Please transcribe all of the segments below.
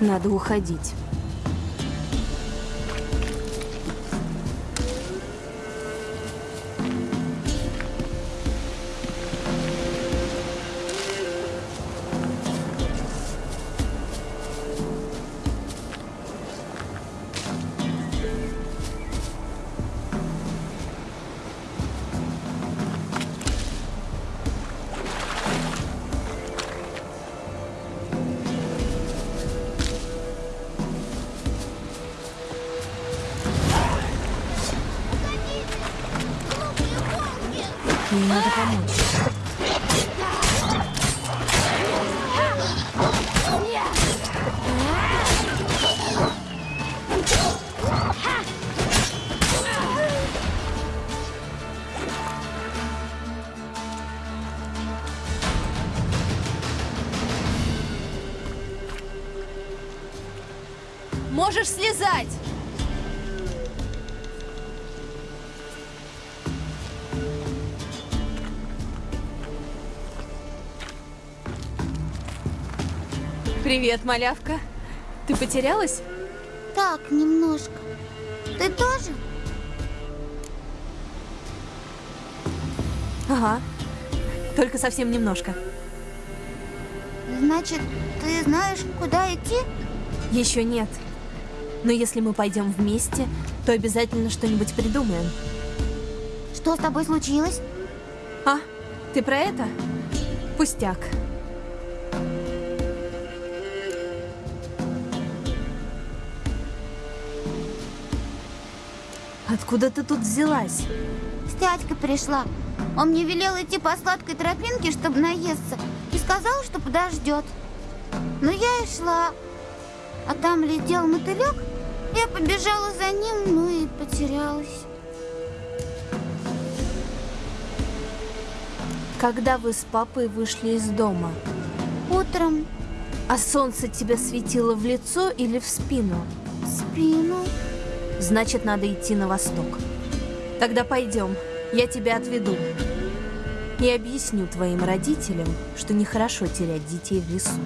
Надо уходить. Ей надо помочь. Можешь слезать! Привет, малявка. Ты потерялась? Так, немножко. Ты тоже? Ага. Только совсем немножко. Значит, ты знаешь, куда идти? Еще нет. Но если мы пойдем вместе, то обязательно что-нибудь придумаем. Что с тобой случилось? А, ты про это? Пустяк. Откуда ты тут взялась? С дядькой пришла. Он мне велел идти по сладкой тропинке, чтобы наесться, и сказал, что подождет. Ну, я и шла. А там летел мотылек, я побежала за ним, ну и потерялась. Когда вы с папой вышли из дома? Утром А солнце тебе светило в лицо или в спину? в спину. Значит, надо идти на восток. Тогда пойдем, я тебя отведу. И объясню твоим родителям, что нехорошо терять детей в лесу.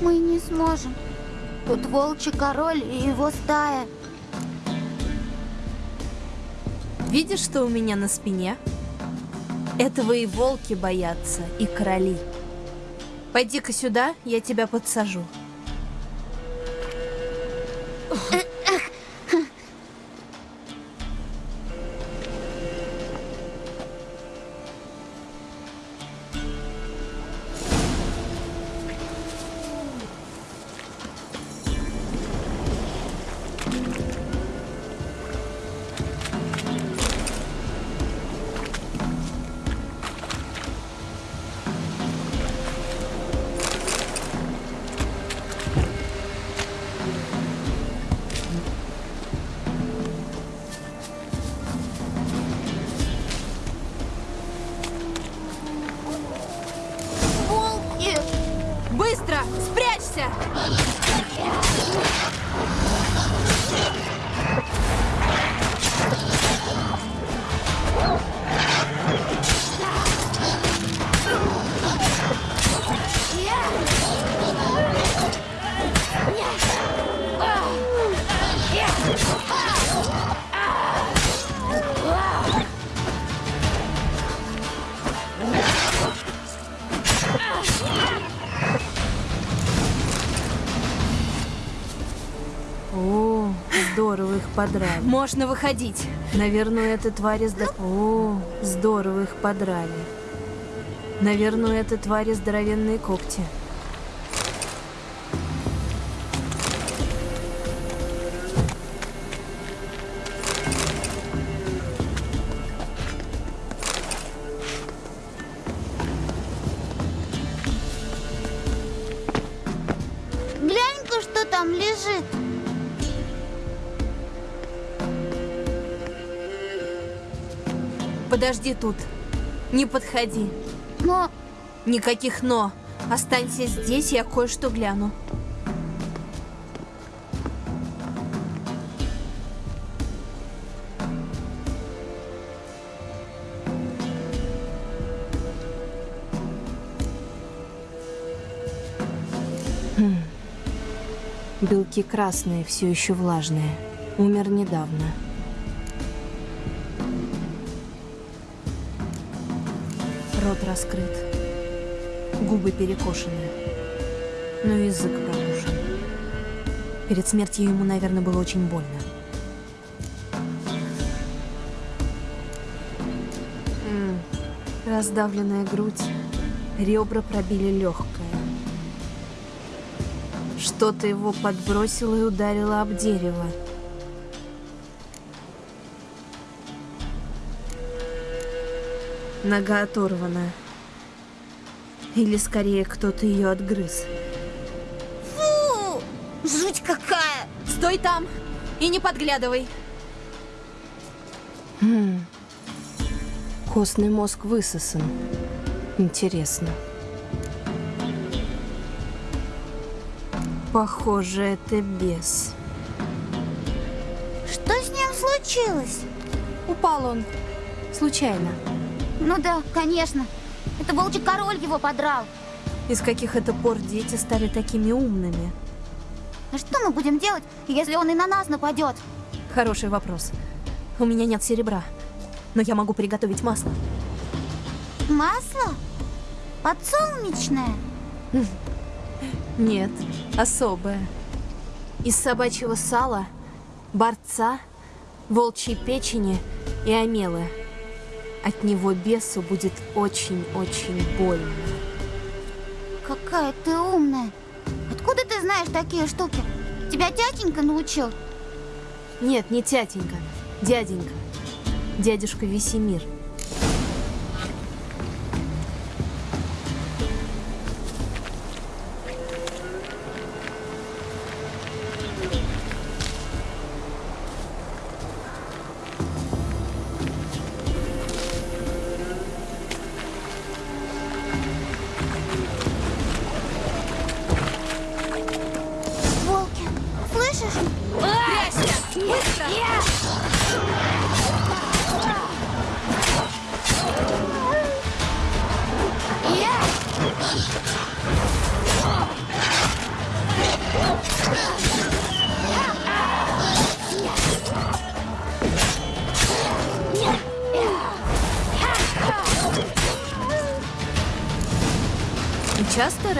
Мы не сможем. Тут волчий король и его стая. Видишь, что у меня на спине? Этого и волки боятся, и короли. Пойди-ка сюда, я тебя подсажу. Подрали. Можно выходить. Наверное, это твари сда... О, здорово их подрали. Наверное, это твари здоровенные когти. Подожди тут. Не подходи. Но Никаких «но». Останься здесь, я кое-что гляну. Хм. Белки красные, все еще влажные. Умер недавно. Рот раскрыт. Губы перекошены. Но язык пробужен. Перед смертью ему, наверное, было очень больно. Раздавленная грудь. Ребра пробили легкое. Что-то его подбросило и ударило об дерево. Нога оторвана. Или скорее кто-то ее отгрыз. Фу! Жуть какая! Стой там и не подглядывай. Костный мозг высосан. Интересно. Похоже, это бес. Что с ним случилось? Упал он. Случайно. Ну да, конечно. Это волчий король его подрал. Из каких это пор дети стали такими умными? А что мы будем делать, если он и на нас нападет? Хороший вопрос. У меня нет серебра, но я могу приготовить масло. Масло? Подсолнечное? Нет, особое. Из собачьего сала, борца, волчьей печени и омелы. От него бесу будет очень-очень больно. Какая ты умная. Откуда ты знаешь такие штуки? Тебя тятенька научил? Нет, не тятенька, дяденька. Дядюшка Весемир.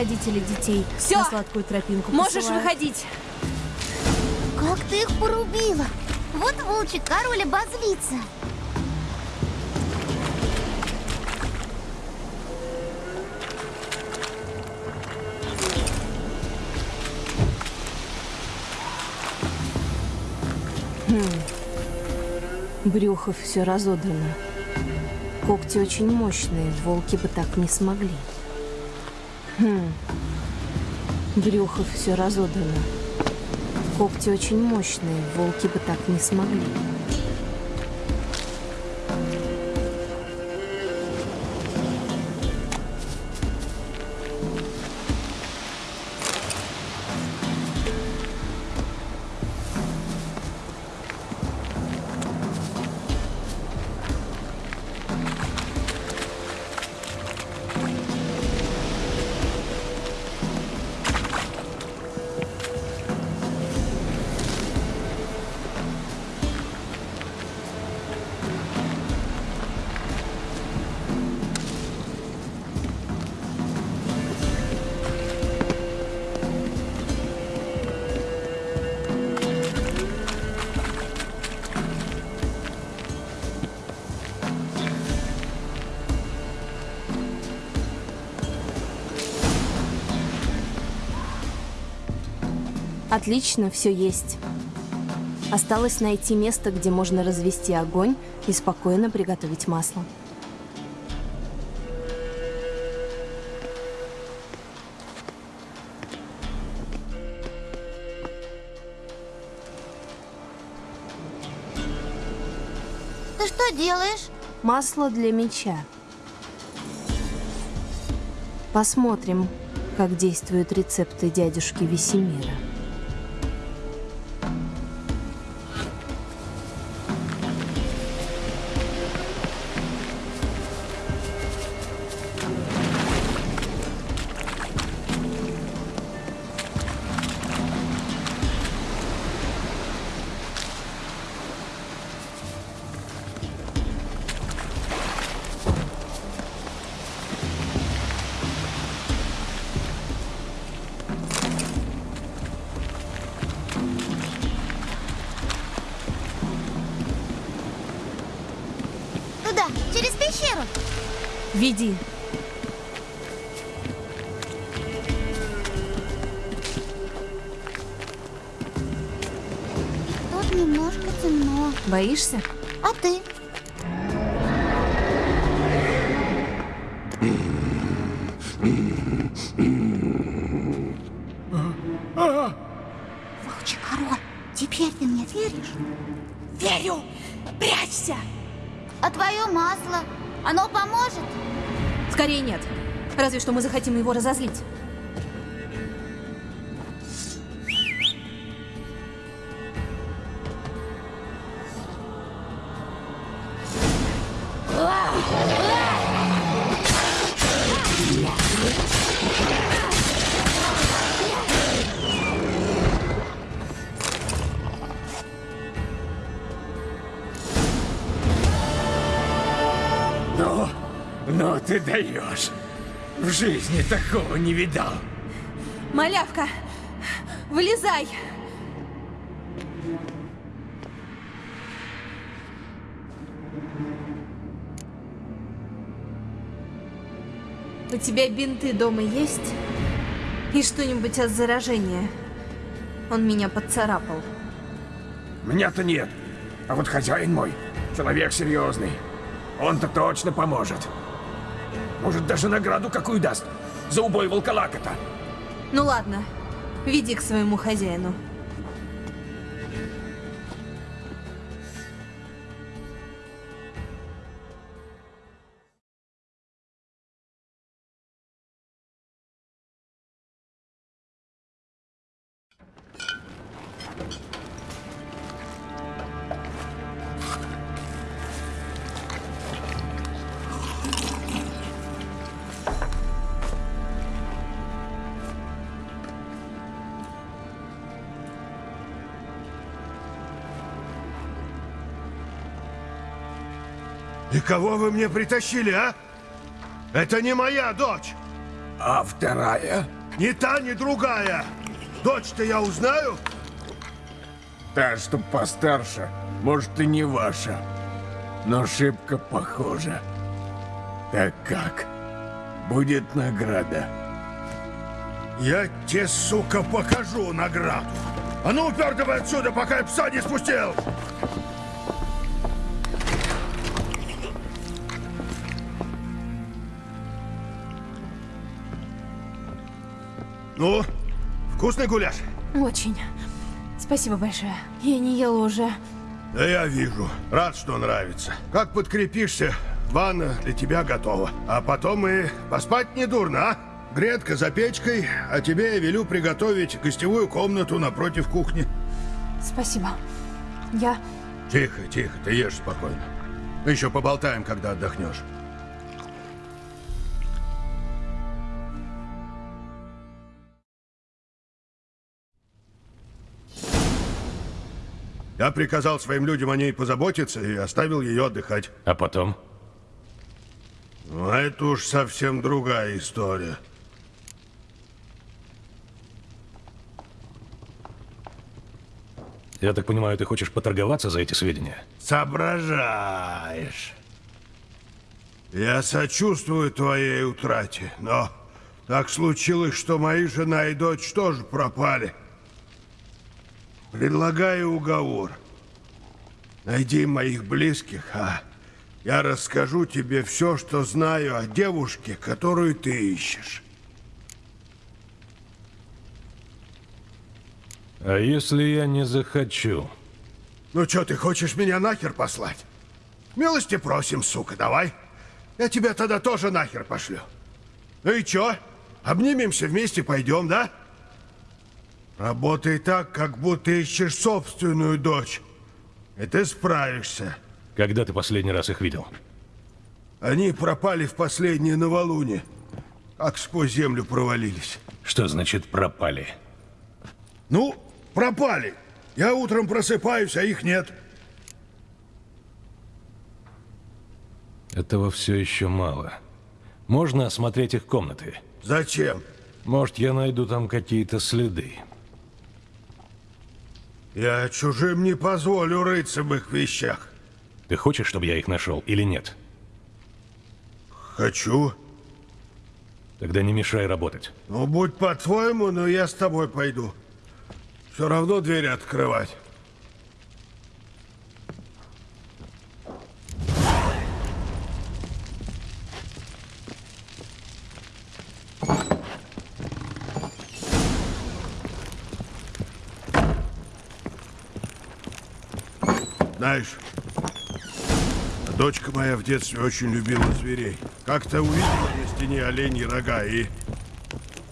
Родители детей Всё! на сладкую тропинку Можешь посылают? выходить. Как ты их порубила? Вот волчий король обозлится. Брюхо все разодрано. Когти очень мощные, волки бы так не смогли. Хм. Брюхо все разодрано. Когти очень мощные, волки бы так не смогли. Отлично, все есть. Осталось найти место, где можно развести огонь и спокойно приготовить масло. Ты что делаешь? Масло для меча. Посмотрим, как действуют рецепты дядюшки Весемира. Пещеру. Веди. Тут немножко темно. Боишься? А ты? Волчий король, теперь ты мне веришь? Верю! Прячься! А твое масло, оно поможет? Скорее нет. Разве что мы захотим его разозлить. Ты даешь. В жизни такого не видал. Малявка, вылезай! У тебя бинты дома есть? И что-нибудь от заражения? Он меня поцарапал. Меня-то нет. А вот хозяин мой, человек серьезный. Он-то точно поможет. Может, даже награду какую даст. За убой волколака-то. Ну ладно, веди к своему хозяину. Кого вы мне притащили, а? Это не моя дочь. А вторая? Ни та, ни другая. Дочь-то я узнаю. Та, что постарше, может и не ваша. Но шибко похожа. Так как? Будет награда. Я тебе, сука, покажу награду. А ну, упер давай отсюда, пока я пса не спустил. Ну, вкусный гуляш? Очень. Спасибо большое. Я не ела уже. Да я вижу. Рад, что нравится. Как подкрепишься, ванна для тебя готова. А потом и поспать не дурно, а? Гретка за печкой, а тебе я велю приготовить гостевую комнату напротив кухни. Спасибо. Я... Тихо, тихо, ты ешь спокойно. Еще поболтаем, когда отдохнешь. Я приказал своим людям о ней позаботиться и оставил ее отдыхать. А потом? Ну, это уж совсем другая история. Я так понимаю, ты хочешь поторговаться за эти сведения? Соображаешь. Я сочувствую твоей утрате, но так случилось, что мои жена и дочь тоже пропали. Предлагаю уговор. Найди моих близких, а я расскажу тебе все, что знаю о девушке, которую ты ищешь. А если я не захочу? Ну что, ты хочешь меня нахер послать? Милости просим, сука, давай. Я тебя тогда тоже нахер пошлю. Ну и чё? Обнимемся вместе, пойдем, да? Работай так, как будто ищешь собственную дочь. И ты справишься. Когда ты последний раз их видел? Они пропали в последнее новолуние. Как сквозь землю провалились. Что значит пропали? Ну, пропали. Я утром просыпаюсь, а их нет. Этого все еще мало. Можно осмотреть их комнаты. Зачем? Может, я найду там какие-то следы. Я чужим не позволю рыться в их вещах. Ты хочешь, чтобы я их нашел или нет? Хочу. Тогда не мешай работать. Ну, будь по-твоему, но я с тобой пойду. Все равно двери открывать. Знаешь, дочка моя в детстве очень любила зверей. Как-то увидела на стене оленьи рога и...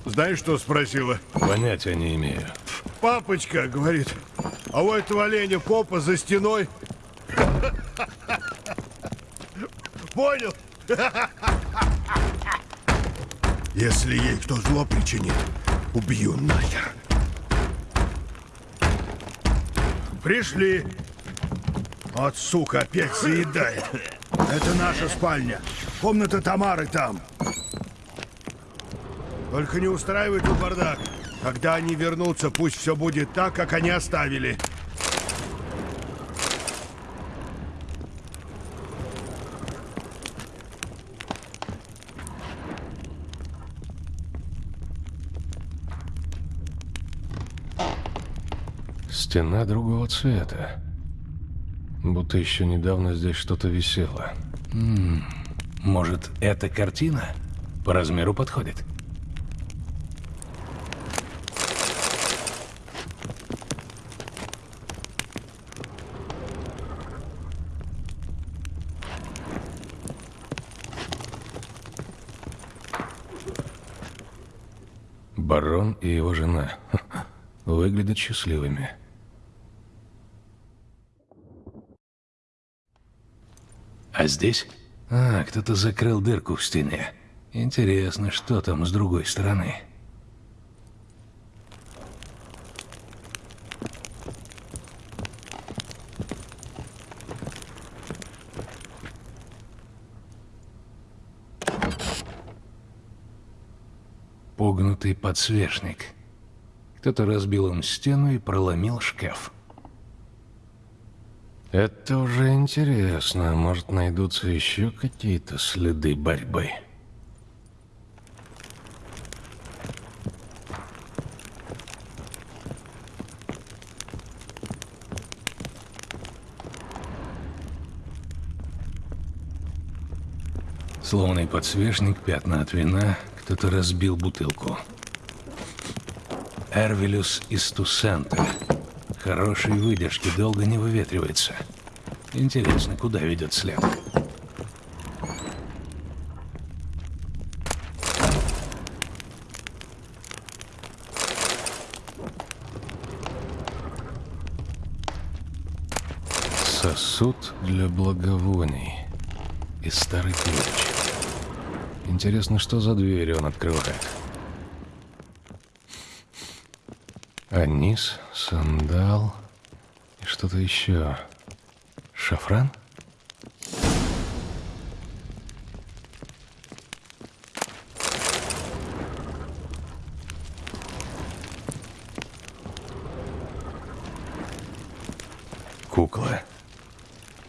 Знаешь, что спросила? Понятия не имею. Папочка, говорит, а у этого оленя попа за стеной. Понял? Если ей кто зло причинит, убью нахер. Пришли. Вот, сука, опять заедает. Это наша спальня. Комната Тамары там. Только не устраивай тут бардак. Когда они вернутся, пусть все будет так, как они оставили. Стена другого цвета. Будто еще недавно здесь что-то висело. Может, эта картина по размеру подходит? Барон и его жена выглядят счастливыми. А здесь? А, кто-то закрыл дырку в стене. Интересно, что там с другой стороны? Погнутый подсвечник. Кто-то разбил им стену и проломил шкаф. Это уже интересно. Может, найдутся еще какие-то следы борьбы. Сломанный подсвечник, пятна от вина, кто-то разбил бутылку. Эрвилюс из Тусента. Хорошей выдержки, долго не выветривается. Интересно, куда ведет след? Сосуд для благовоний. И старый ключ. Интересно, что за дверь он открывает? Анис, сандал и что-то еще. Шафран? Кукла.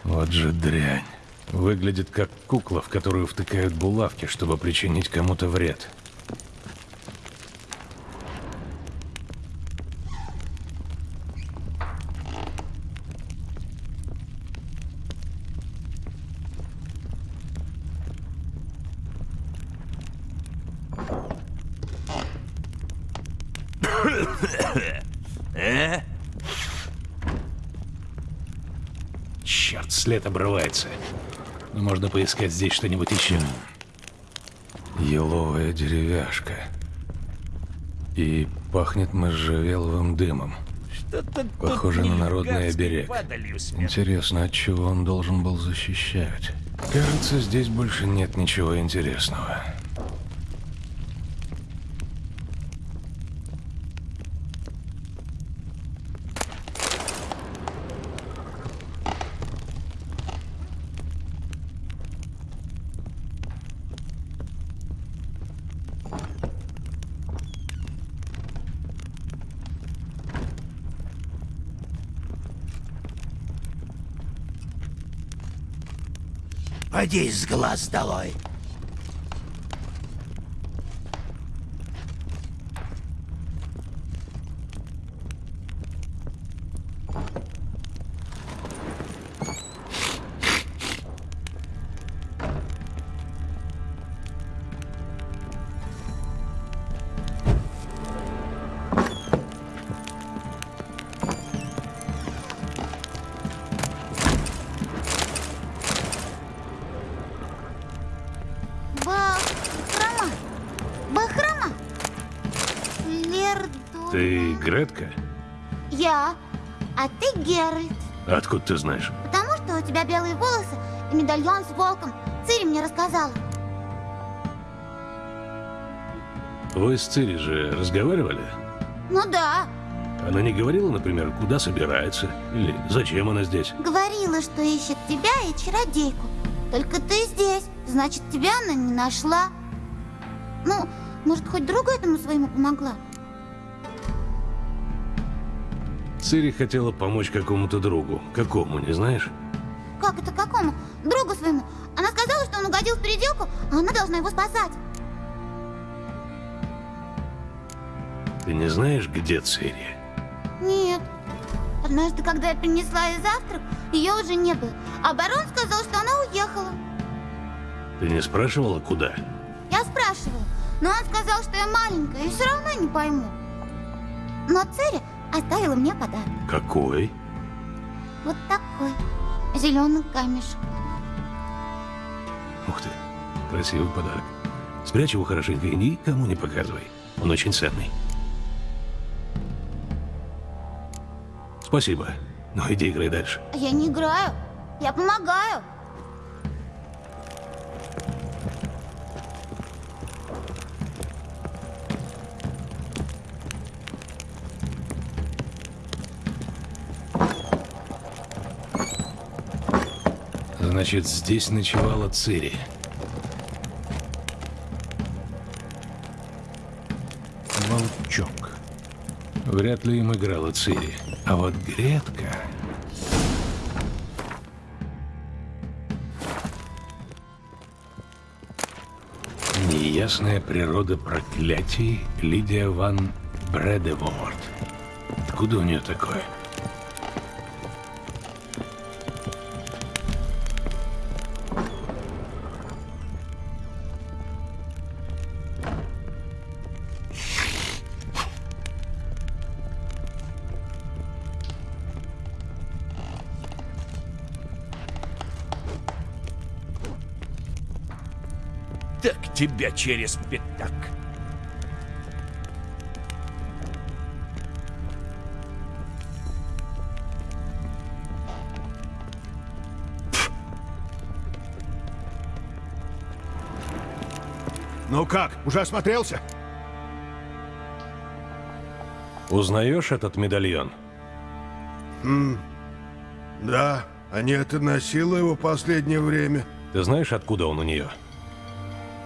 Вот же дрянь. Выглядит как кукла, в которую втыкают булавки, чтобы причинить кому-то вред. След обрывается. Но можно поискать здесь что-нибудь еще. Еловая деревяшка. И пахнет можжевеловым дымом. Похоже на народный оберег. Интересно, от чего он должен был защищать? Кажется, здесь больше нет ничего интересного. Поди с глаз долой. Гретка? Я, а ты Геральт. Откуда ты знаешь? Потому что у тебя белые волосы и медальон с волком. Цири мне рассказала. Вы с Цири же разговаривали? Ну да, Она не говорила, например, куда собирается? Или зачем она здесь? говорила, что ищет тебя и чародейку. Только ты здесь, значит, тебя она не нашла. Ну, может, хоть другу этому своему помогла? Цири хотела помочь какому-то другу. Какому, не знаешь? Как это какому? Другу своему. Она сказала, что он угодил в переделку, а она должна его спасать. Ты не знаешь, где Цири? Нет. Однажды, когда я принесла ей завтрак, ее уже не было. А барон сказал, что она уехала. Ты не спрашивала, куда? Я спрашивала, но он сказал, что я маленькая и все равно не пойму. Но Цири оставила мне подарок. Какой? Вот такой. Зеленый камешек. Ух ты, красивый подарок. Спрячь его хорошенько и никому не показывай. Он очень ценный. Спасибо. Ну, иди играй дальше. Я не играю. Я помогаю. Значит, здесь ночевала Цири. Волчок. Вряд ли им играла Цири. А вот Гретка... Неясная природа проклятий Лидия ван Бредеворд. Откуда у нее такое? Тебя через пятак. Ну как, уже осмотрелся? Узнаешь этот медальон? Да, Анета носила его последнее время. Ты знаешь, откуда он у нее?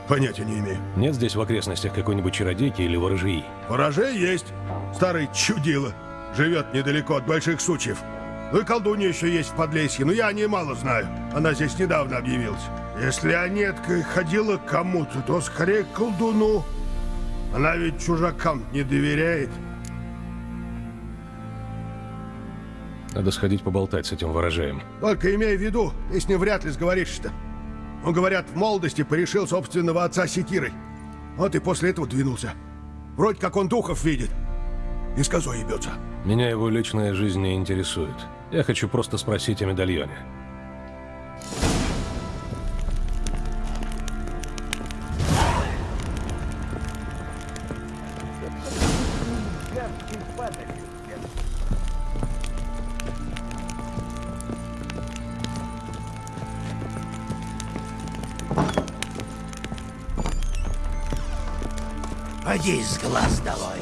Понятия не имею. Нет здесь в окрестностях какой-нибудь чародейки или ворожьи? Ворожей есть. Старый чудило. Живет недалеко от больших сучьев. Ну и колдунья еще есть в Подлесье, но я о ней мало знаю. Она здесь недавно объявилась. Если Анетка ходила к кому-то, то скорее к колдуну. Она ведь чужакам не доверяет. Надо сходить поболтать с этим ворожеем. Только имей в виду, ты с ним вряд ли сговоришься-то. Он, говорят, в молодости порешил собственного отца секирой. Вот и после этого двинулся. Вроде как он духов видит. И с козой ебется. Меня его личная жизнь не интересует. Я хочу просто спросить о медальоне. Поди с глаз долой.